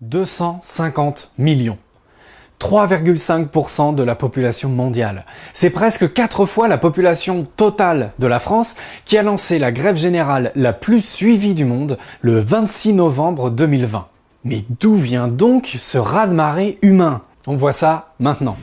250 millions. 3,5% de la population mondiale. C'est presque 4 fois la population totale de la France qui a lancé la grève générale la plus suivie du monde le 26 novembre 2020. Mais d'où vient donc ce raz-de-marée humain? On voit ça maintenant.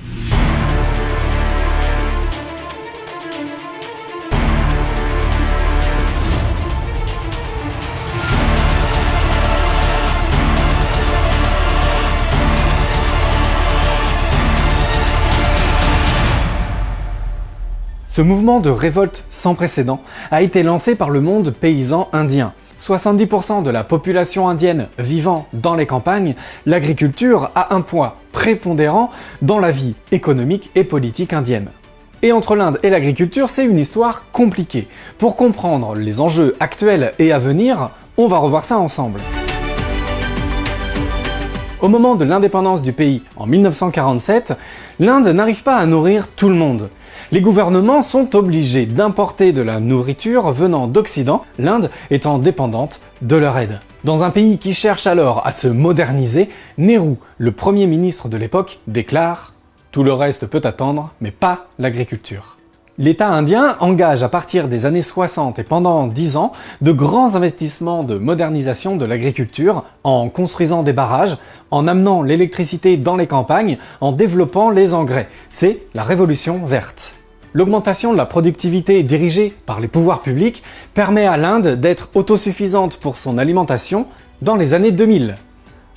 Ce mouvement de révolte sans précédent a été lancé par le monde paysan indien. 70% de la population indienne vivant dans les campagnes, l'agriculture a un poids prépondérant dans la vie économique et politique indienne. Et entre l'Inde et l'agriculture, c'est une histoire compliquée. Pour comprendre les enjeux actuels et à venir, on va revoir ça ensemble. Au moment de l'indépendance du pays en 1947, l'Inde n'arrive pas à nourrir tout le monde. Les gouvernements sont obligés d'importer de la nourriture venant d'Occident, l'Inde étant dépendante de leur aide. Dans un pays qui cherche alors à se moderniser, Nehru, le premier ministre de l'époque, déclare « Tout le reste peut attendre, mais pas l'agriculture ». L'État indien engage à partir des années 60 et pendant 10 ans de grands investissements de modernisation de l'agriculture en construisant des barrages, en amenant l'électricité dans les campagnes, en développant les engrais. C'est la révolution verte. L'augmentation de la productivité dirigée par les pouvoirs publics permet à l'Inde d'être autosuffisante pour son alimentation dans les années 2000.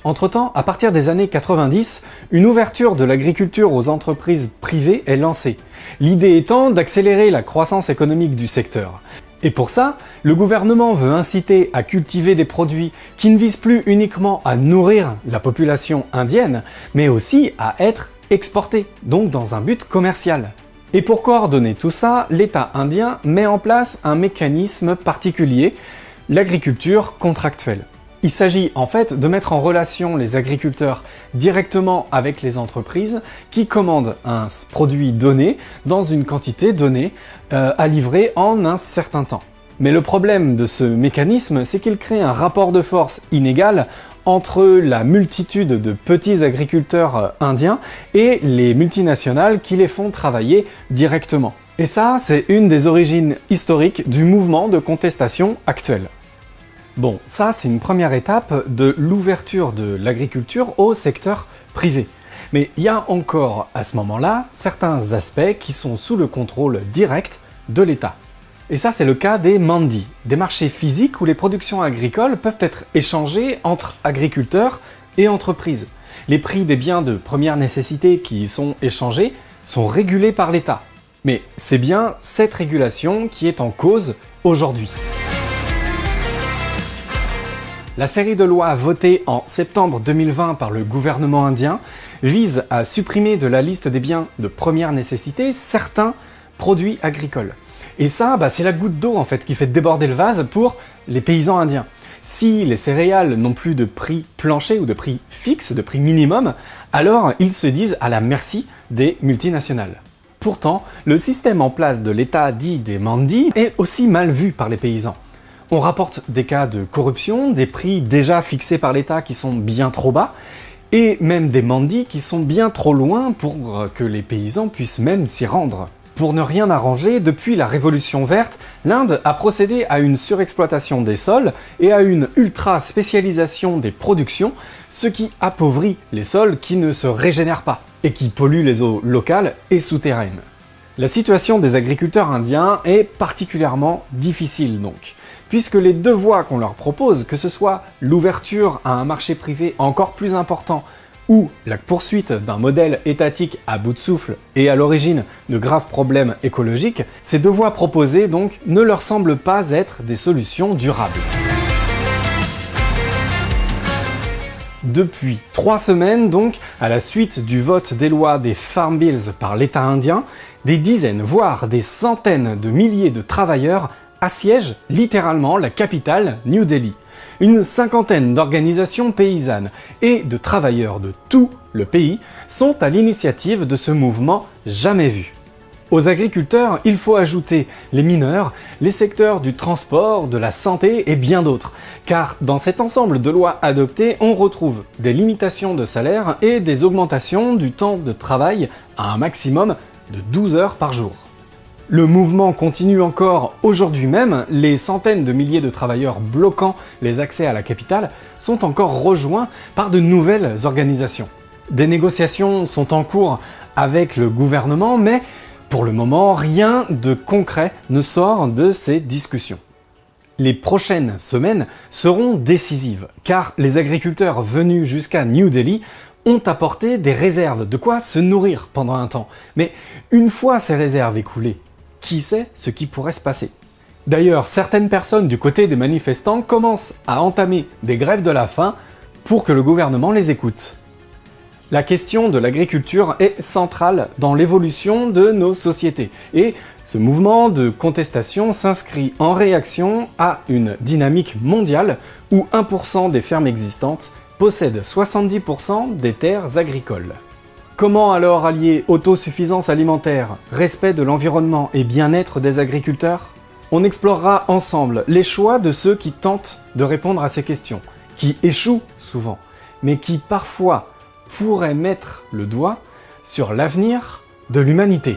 Entre-temps, à partir des années 90, une ouverture de l'agriculture aux entreprises privées est lancée, l'idée étant d'accélérer la croissance économique du secteur. Et pour ça, le gouvernement veut inciter à cultiver des produits qui ne visent plus uniquement à nourrir la population indienne, mais aussi à être exportés, donc dans un but commercial. Et pour coordonner tout ça, l'État indien met en place un mécanisme particulier, l'agriculture contractuelle. Il s'agit en fait de mettre en relation les agriculteurs directement avec les entreprises qui commandent un produit donné dans une quantité donnée euh, à livrer en un certain temps. Mais le problème de ce mécanisme, c'est qu'il crée un rapport de force inégal entre la multitude de petits agriculteurs euh, indiens et les multinationales qui les font travailler directement. Et ça, c'est une des origines historiques du mouvement de contestation actuel. Bon, ça c'est une première étape de l'ouverture de l'agriculture au secteur privé. Mais il y a encore, à ce moment-là, certains aspects qui sont sous le contrôle direct de l'État. Et ça, c'est le cas des mandis, des marchés physiques où les productions agricoles peuvent être échangées entre agriculteurs et entreprises. Les prix des biens de première nécessité qui y sont échangés sont régulés par l'État. Mais c'est bien cette régulation qui est en cause aujourd'hui. La série de lois votée en septembre 2020 par le gouvernement indien vise à supprimer de la liste des biens de première nécessité certains produits agricoles. Et ça, bah, c'est la goutte d'eau en fait qui fait déborder le vase pour les paysans indiens. Si les céréales n'ont plus de prix plancher ou de prix fixe, de prix minimum, alors ils se disent à la merci des multinationales. Pourtant, le système en place de l'État dit des mandis est aussi mal vu par les paysans. On rapporte des cas de corruption, des prix déjà fixés par l'État qui sont bien trop bas, et même des mandis qui sont bien trop loin pour que les paysans puissent même s'y rendre. Pour ne rien arranger, depuis la Révolution verte, l'Inde a procédé à une surexploitation des sols et à une ultra-spécialisation des productions, ce qui appauvrit les sols qui ne se régénèrent pas et qui polluent les eaux locales et souterraines. La situation des agriculteurs indiens est particulièrement difficile donc, puisque les deux voies qu'on leur propose, que ce soit l'ouverture à un marché privé encore plus important ou la poursuite d'un modèle étatique à bout de souffle et à l'origine de graves problèmes écologiques, ces deux voies proposées donc ne leur semblent pas être des solutions durables. Depuis trois semaines donc, à la suite du vote des lois des Farm Bills par l'État indien, des dizaines, voire des centaines de milliers de travailleurs assiègent littéralement la capitale, New Delhi une cinquantaine d'organisations paysannes et de travailleurs de tout le pays sont à l'initiative de ce mouvement jamais vu. Aux agriculteurs, il faut ajouter les mineurs, les secteurs du transport, de la santé et bien d'autres. Car dans cet ensemble de lois adoptées, on retrouve des limitations de salaire et des augmentations du temps de travail à un maximum de 12 heures par jour. Le mouvement continue encore aujourd'hui même, les centaines de milliers de travailleurs bloquant les accès à la capitale sont encore rejoints par de nouvelles organisations. Des négociations sont en cours avec le gouvernement, mais pour le moment, rien de concret ne sort de ces discussions. Les prochaines semaines seront décisives, car les agriculteurs venus jusqu'à New Delhi ont apporté des réserves, de quoi se nourrir pendant un temps. Mais une fois ces réserves écoulées, qui sait ce qui pourrait se passer D'ailleurs, certaines personnes du côté des manifestants commencent à entamer des grèves de la faim pour que le gouvernement les écoute. La question de l'agriculture est centrale dans l'évolution de nos sociétés et ce mouvement de contestation s'inscrit en réaction à une dynamique mondiale où 1% des fermes existantes possèdent 70% des terres agricoles. Comment alors allier autosuffisance alimentaire, respect de l'environnement et bien-être des agriculteurs? On explorera ensemble les choix de ceux qui tentent de répondre à ces questions, qui échouent souvent, mais qui parfois pourrait mettre le doigt sur l'avenir de l'humanité.